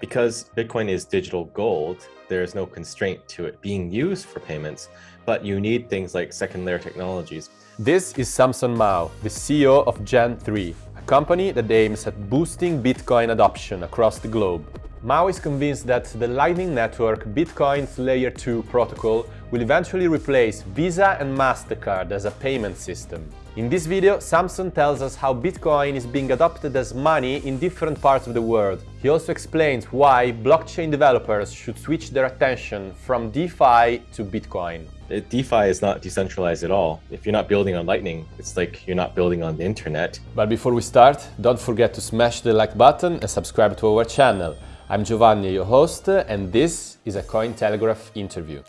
Because Bitcoin is digital gold, there is no constraint to it being used for payments, but you need things like second layer technologies. This is Samson Mow, the CEO of JAN3, a company that aims at boosting Bitcoin adoption across the globe. Mow is convinced that the Lightning Network Bitcoin's Layer 2 protocol will eventually replace Visa and MasterCard as a payment system. In this video, Samson tells us how Bitcoin is being adopted as money in different parts of the world. He also explains why blockchain developers should switch their attention from DeFi to Bitcoin. DeFi is not decentralized at all. If you're not building on Lightning, it's like you're not building on the internet. But before we start, don't forget to smash the like button and subscribe to our channel. I'm Giovanni, your host, and this is a Cointelegraph interview.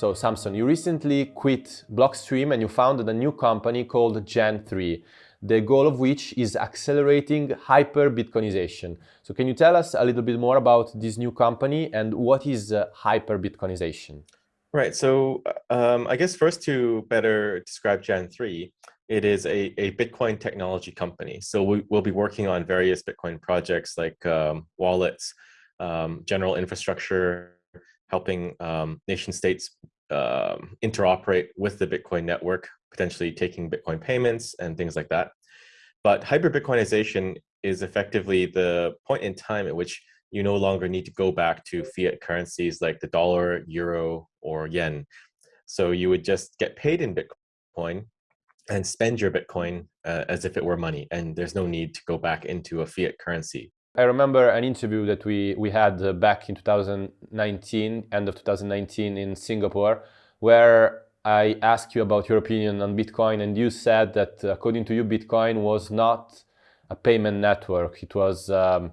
So Samson, you recently quit Blockstream and you founded a new company called JAN3, the goal of which is accelerating hyper-Bitcoinization. So can you tell us a little bit more about this new company and what is uh, hyper-Bitcoinization? Right, so um, I guess first to better describe JAN3, it is a, a Bitcoin technology company. So we, will be working on various Bitcoin projects like um, wallets, um, general infrastructure, helping um, nation states um, interoperate with the Bitcoin network, potentially taking Bitcoin payments and things like that. But hyper Bitcoinization is effectively the point in time at which you no longer need to go back to fiat currencies like the dollar, euro, or yen. So you would just get paid in Bitcoin and spend your Bitcoin uh, as if it were money. And there's no need to go back into a fiat currency. I remember an interview that we, we had uh, back in 2019, end of 2019 in Singapore, where I asked you about your opinion on Bitcoin and you said that uh, according to you, Bitcoin was not a payment network. It was um,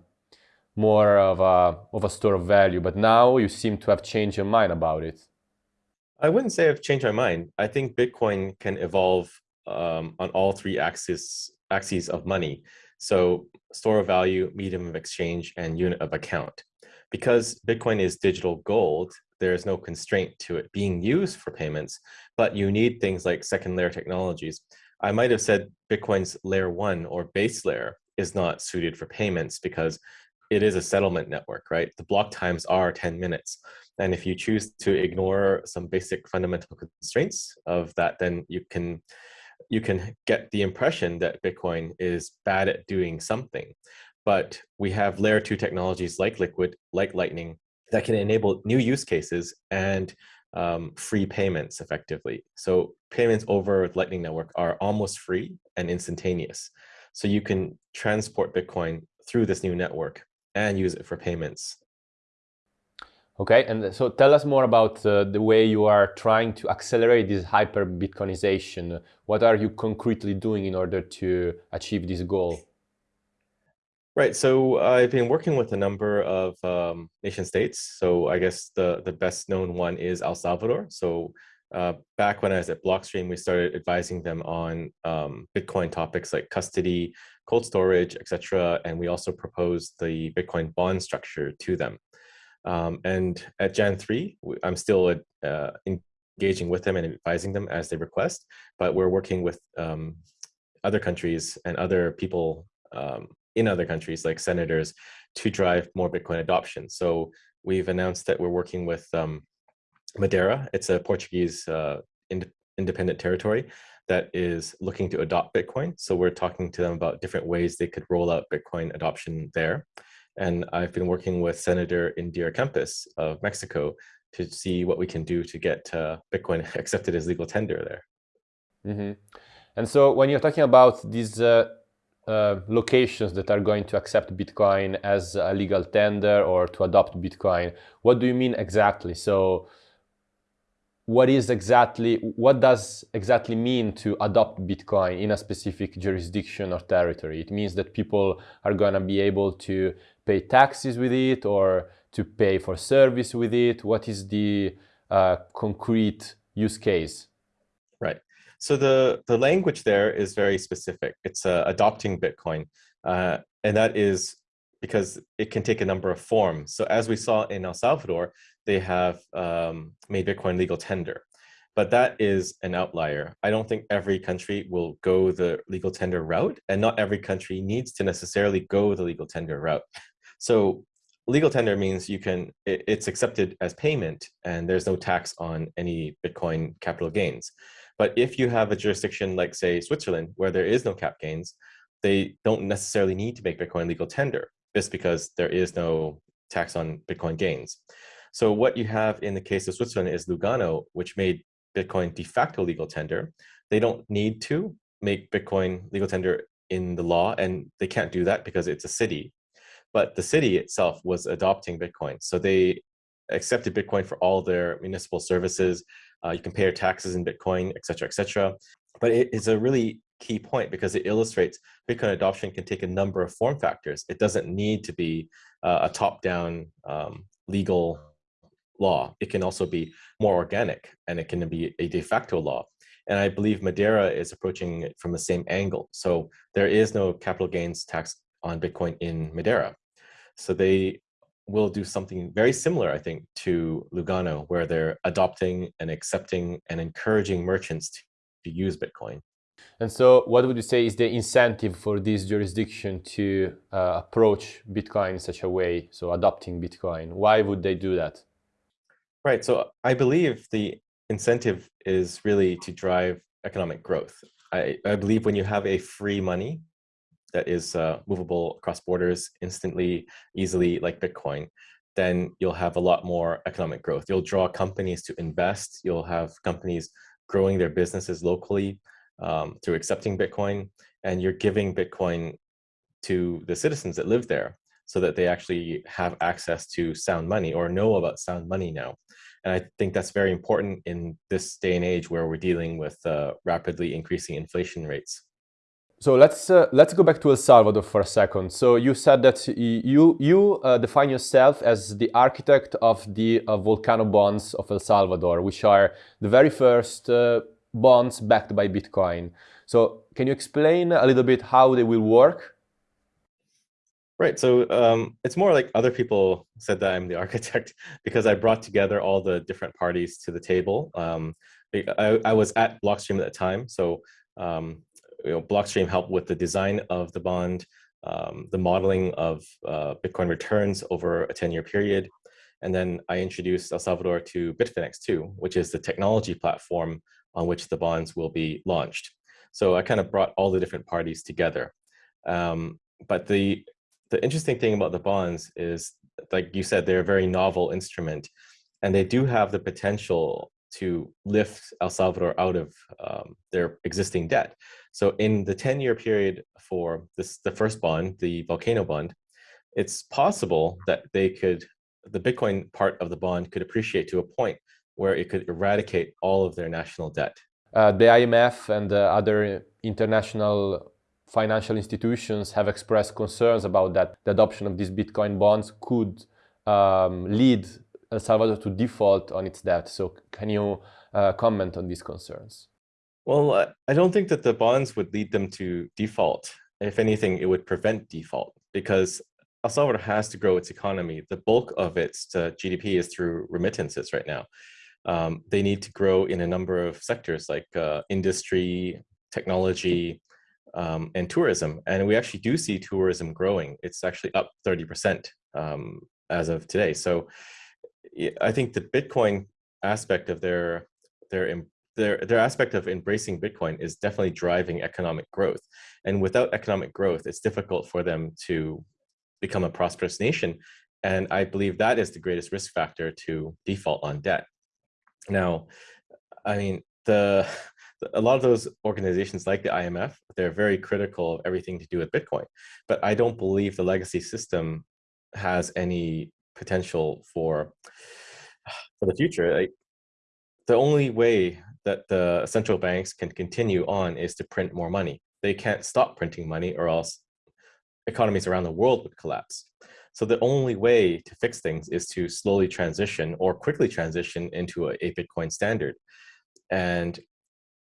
more of a, of a store of value, but now you seem to have changed your mind about it. I wouldn't say I've changed my mind. I think Bitcoin can evolve um, on all three axes, axes of money. So store of value, medium of exchange, and unit of account. Because Bitcoin is digital gold, there is no constraint to it being used for payments, but you need things like second layer technologies. I might have said Bitcoin's layer one or base layer is not suited for payments because it is a settlement network, right? The block times are 10 minutes. And if you choose to ignore some basic fundamental constraints of that, then you can you can get the impression that Bitcoin is bad at doing something. But we have layer two technologies like Liquid, like Lightning, that can enable new use cases and um, free payments effectively. So payments over Lightning Network are almost free and instantaneous. So you can transport Bitcoin through this new network and use it for payments Okay, and so tell us more about uh, the way you are trying to accelerate this hyper Bitcoinization. What are you concretely doing in order to achieve this goal? Right, so I've been working with a number of um, nation states. So I guess the, the best known one is El Salvador. So uh, back when I was at Blockstream, we started advising them on um, Bitcoin topics like custody, cold storage, etc. And we also proposed the Bitcoin bond structure to them. Um, and at JAN3, I'm still uh, engaging with them and advising them as they request, but we're working with um, other countries and other people um, in other countries like senators to drive more Bitcoin adoption. So we've announced that we're working with um, Madeira. It's a Portuguese uh, ind independent territory that is looking to adopt Bitcoin. So we're talking to them about different ways they could roll out Bitcoin adoption there. And I've been working with Senator Indira Kempis of Mexico to see what we can do to get uh, Bitcoin accepted as legal tender there. Mm -hmm. And so when you're talking about these uh, uh, locations that are going to accept Bitcoin as a legal tender or to adopt Bitcoin, what do you mean exactly? So what is exactly, what does exactly mean to adopt Bitcoin in a specific jurisdiction or territory? It means that people are going to be able to pay taxes with it or to pay for service with it? What is the uh, concrete use case? Right. So the, the language there is very specific. It's uh, adopting Bitcoin. Uh, and that is because it can take a number of forms. So as we saw in El Salvador, they have um, made Bitcoin legal tender. but that is an outlier. I don't think every country will go the legal tender route, and not every country needs to necessarily go the legal tender route. So legal tender means you can it, it's accepted as payment and there's no tax on any bitcoin capital gains. But if you have a jurisdiction like say switzerland where there is no cap gains they don't necessarily need to make bitcoin legal tender just because there is no tax on bitcoin gains. So what you have in the case of switzerland is lugano which made bitcoin de facto legal tender. They don't need to make bitcoin legal tender in the law and they can't do that because it's a city but the city itself was adopting Bitcoin. So they accepted Bitcoin for all their municipal services. Uh, you can pay your taxes in Bitcoin, et cetera, et cetera. But it is a really key point because it illustrates Bitcoin adoption can take a number of form factors. It doesn't need to be uh, a top-down um, legal law. It can also be more organic and it can be a de facto law. And I believe Madeira is approaching it from the same angle. So there is no capital gains tax on Bitcoin in Madeira. So they will do something very similar, I think, to Lugano, where they're adopting and accepting and encouraging merchants to, to use Bitcoin. And so what would you say is the incentive for this jurisdiction to uh, approach Bitcoin in such a way, so adopting Bitcoin? Why would they do that? Right, so I believe the incentive is really to drive economic growth. I, I believe when you have a free money, that is uh, movable across borders instantly, easily, like Bitcoin, then you'll have a lot more economic growth. You'll draw companies to invest. You'll have companies growing their businesses locally um, through accepting Bitcoin, and you're giving Bitcoin to the citizens that live there so that they actually have access to sound money or know about sound money now. And I think that's very important in this day and age where we're dealing with uh, rapidly increasing inflation rates. So let's uh, let's go back to El Salvador for a second. So you said that you you uh, define yourself as the architect of the uh, volcano bonds of El Salvador, which are the very first uh, bonds backed by Bitcoin. So can you explain a little bit how they will work? Right. So um, it's more like other people said that I'm the architect because I brought together all the different parties to the table. Um, I, I was at Blockstream at the time, so um, you know, Blockstream helped with the design of the bond, um, the modeling of uh, Bitcoin returns over a 10-year period. And then I introduced El Salvador to Bitfinex too, which is the technology platform on which the bonds will be launched. So I kind of brought all the different parties together. Um, but the, the interesting thing about the bonds is, like you said, they're a very novel instrument and they do have the potential to lift El Salvador out of um, their existing debt. So in the 10-year period for this, the first bond, the volcano bond, it's possible that they could, the Bitcoin part of the bond could appreciate to a point where it could eradicate all of their national debt. Uh, the IMF and uh, other international financial institutions have expressed concerns about that. The adoption of these Bitcoin bonds could um, lead El Salvador to default on its debt. So can you uh, comment on these concerns? Well, I don't think that the bonds would lead them to default. If anything, it would prevent default because El Salvador has to grow its economy. The bulk of its uh, GDP is through remittances right now. Um, they need to grow in a number of sectors like uh, industry, technology, um, and tourism. And we actually do see tourism growing. It's actually up 30% um, as of today. So I think the Bitcoin aspect of their their their their aspect of embracing Bitcoin is definitely driving economic growth. And without economic growth, it's difficult for them to become a prosperous nation. And I believe that is the greatest risk factor to default on debt. Now, I mean, the a lot of those organizations like the IMF, they're very critical of everything to do with Bitcoin. But I don't believe the legacy system has any potential for for the future. Like the only way that the central banks can continue on is to print more money. They can't stop printing money or else economies around the world would collapse. So the only way to fix things is to slowly transition or quickly transition into a, a Bitcoin standard. And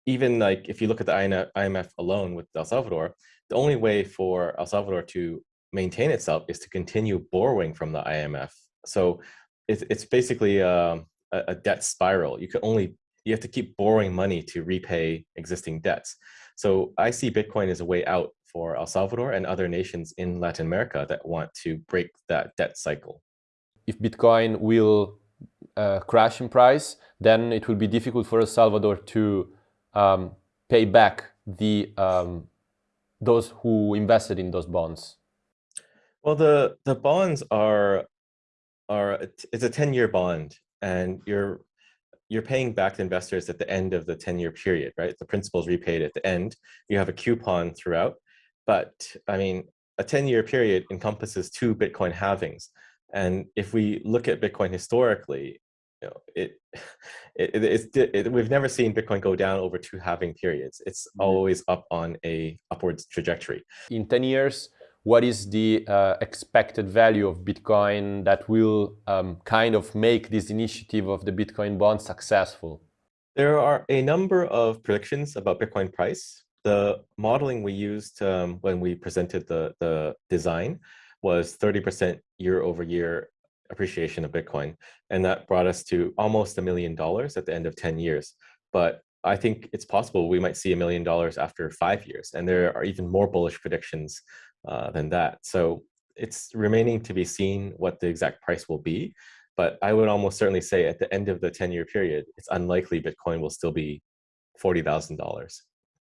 even like if you look at the IMF alone with El Salvador, the only way for El Salvador to maintain itself is to continue borrowing from the IMF. So it's, it's basically a, a debt spiral. You can only you have to keep borrowing money to repay existing debts. So I see Bitcoin as a way out for El Salvador and other nations in Latin America that want to break that debt cycle. If Bitcoin will uh, crash in price, then it will be difficult for El Salvador to um, pay back the um, those who invested in those bonds. Well, the the bonds are are it's a 10 year bond and you're you're paying back the investors at the end of the 10 year period, right? The principal is repaid at the end. You have a coupon throughout. But I mean, a 10 year period encompasses two Bitcoin halvings. And if we look at Bitcoin historically, you know, it, it, it's, it, we've never seen Bitcoin go down over two halving periods. It's mm-hmm. always up on a upwards trajectory. In 10 years, what is the uh, expected value of Bitcoin that will um, kind of make this initiative of the Bitcoin bond successful? There are a number of predictions about Bitcoin price. The modeling we used um, when we presented the, the design was 30% year over year appreciation of Bitcoin. And that brought us to almost a million dollars at the end of 10 years. But I think it's possible we might see a million dollars after five years. And there are even more bullish predictions uh, than that. So it's remaining to be seen what the exact price will be. But I would almost certainly say at the end of the 10 year period, it's unlikely Bitcoin will still be $40,000.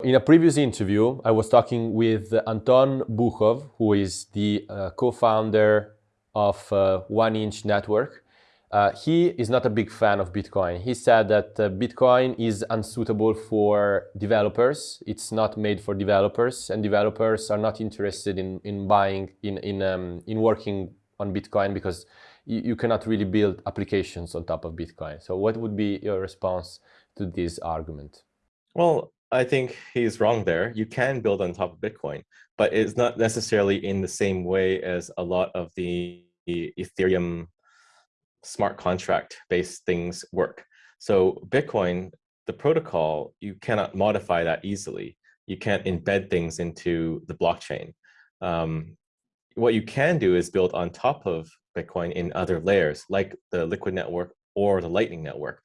In a previous interview, I was talking with Anton Bukov, who is the uh, co-founder of uh, One Inch Network. Uh, he is not a big fan of Bitcoin. He said that uh, Bitcoin is unsuitable for developers. It's not made for developers, and developers are not interested in, in buying, in, in, um, in working on Bitcoin because you, you cannot really build applications on top of Bitcoin. So what would be your response to this argument? Well, I think he's wrong there. You can build on top of Bitcoin, but it's not necessarily in the same way as a lot of the Ethereum smart contract based things work. So Bitcoin, the protocol, you cannot modify that easily. You can't embed things into the blockchain. Um, what you can do is build on top of Bitcoin in other layers, like the Liquid network or the Lightning network.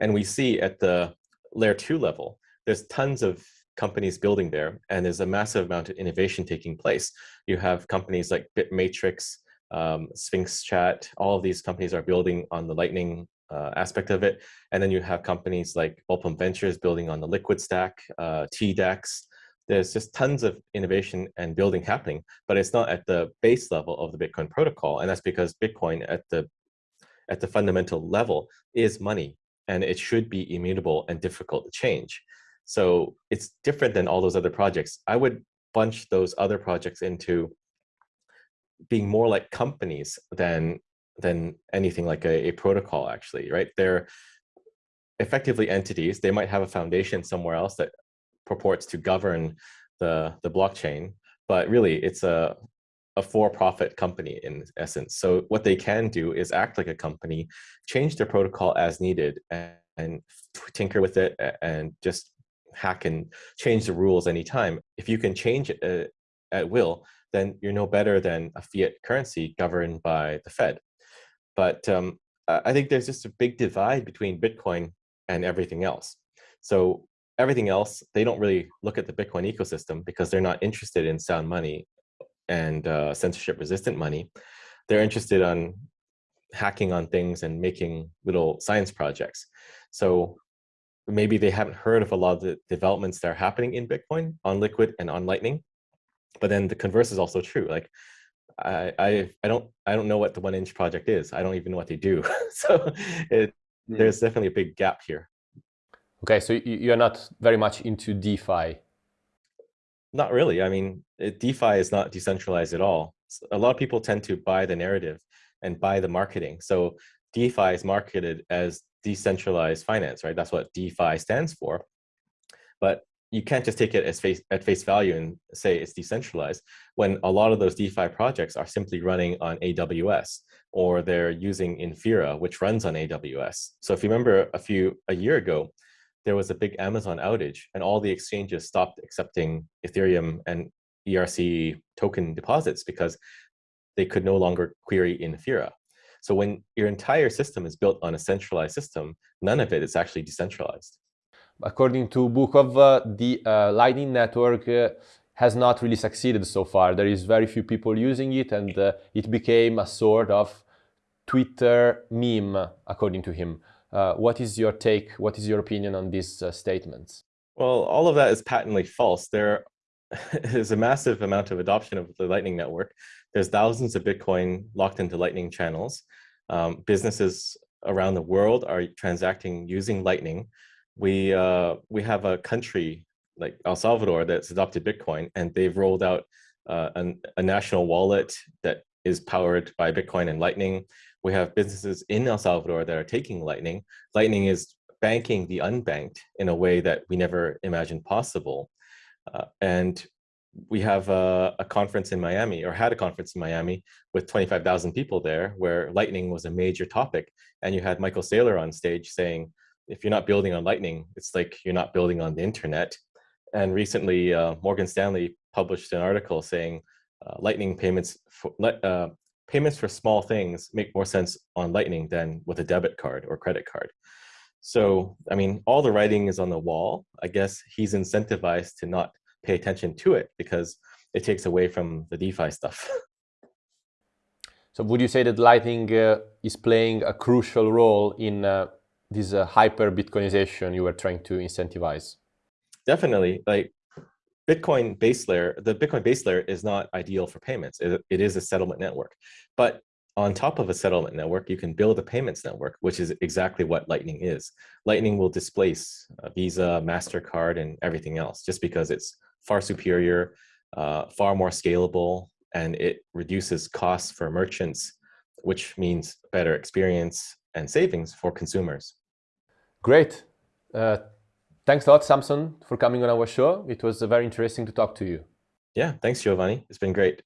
And we see at the layer two level, there's tons of companies building there, and there's a massive amount of innovation taking place. You have companies like Bitmatrix, um, Sphinx Chat, all of these companies are building on the Lightning uh, aspect of it. And then you have companies like Vulpem Ventures building on the Liquid stack, uh, TDEX. There's just tons of innovation and building happening, but it's not at the base level of the Bitcoin protocol. And that's because Bitcoin at the at the fundamental level is money and it should be immutable and difficult to change. So it's different than all those other projects. I would bunch those other projects into being more like companies than than anything like a, a protocol actually right? They're effectively entities. They might have a foundation somewhere else that purports to govern the the blockchain but really it's a a for-profit company in essence. So what they can do is act like a company change their protocol as needed and, and tinker with it and just hack and change the rules anytime. If you can change it uh, at will then you're no better than a fiat currency governed by the Fed. But um, I think there's just a big divide between Bitcoin and everything else. So everything else, they don't really look at the Bitcoin ecosystem because they're not interested in sound money and uh, censorship resistant money. They're interested on hacking on things and making little science projects. So maybe they haven't heard of a lot of the developments that are happening in Bitcoin on Liquid and on Lightning but then the converse is also true like I, I i don't i don't know what the one inch project is i don't even know what they do so it, hmm. there's definitely a big gap here. Okay so you're not very much into defi? Not really i mean it, defi is not decentralized at all. A lot of people tend to buy the narrative and buy the marketing so defi is marketed as decentralized finance right? That's what defi stands for. But you can't just take it as face at face value and say it's decentralized when a lot of those DeFi projects are simply running on AWS or they're using Infura, which runs on AWS. So if you remember a few a year ago, there was a big Amazon outage and all the exchanges stopped accepting Ethereum and ERC token deposits because they could no longer query Infura. So when your entire system is built on a centralized system, none of it is actually decentralized. According to Bukov, uh, the uh, Lightning Network uh, has not really succeeded so far. There is very few people using it and it became a sort of Twitter meme, according to him. What is your take, what is your opinion on these statements? Well, all of that is patently false. There is a massive amount of adoption of the Lightning Network. There's thousands of Bitcoin locked into Lightning channels. Um, businesses around the world are transacting using Lightning. We, uh, we have a country like El Salvador that's adopted Bitcoin and they've rolled out uh, an, a national wallet that is powered by Bitcoin and Lightning. We have businesses in El Salvador that are taking Lightning. Lightning is banking the unbanked in a way that we never imagined possible. Uh, and we have a, a, conference in Miami, or had a conference in Miami with 25,000 people there, where Lightning was a major topic. And you had Michael Saylor on stage saying, if you're not building on Lightning, it's like you're not building on the internet. And recently, uh, Morgan Stanley published an article saying uh, Lightning payments for, uh, payments for small things make more sense on Lightning than with a debit card or credit card. So, I mean, all the writing is on the wall. I guess he's incentivized to not pay attention to it because it takes away from the DeFi stuff. so would you say that Lightning uh, is playing a crucial role in uh, this uh, hyper Bitcoinization you were trying to incentivize? Definitely. Like Bitcoin base layer, the Bitcoin base layer is not ideal for payments. It, it is a settlement network. But on top of a settlement network, you can build a payments network, which is exactly what Lightning is. Lightning will displace uh, Visa, MasterCard, and everything else just because it's far superior, uh, far more scalable, and it reduces costs for merchants, which means better experience and savings for consumers. Great. Uh, thanks a lot, Samson, for coming on our show. It was very interesting to talk to you. Yeah, thanks, Giovanni. It's been great.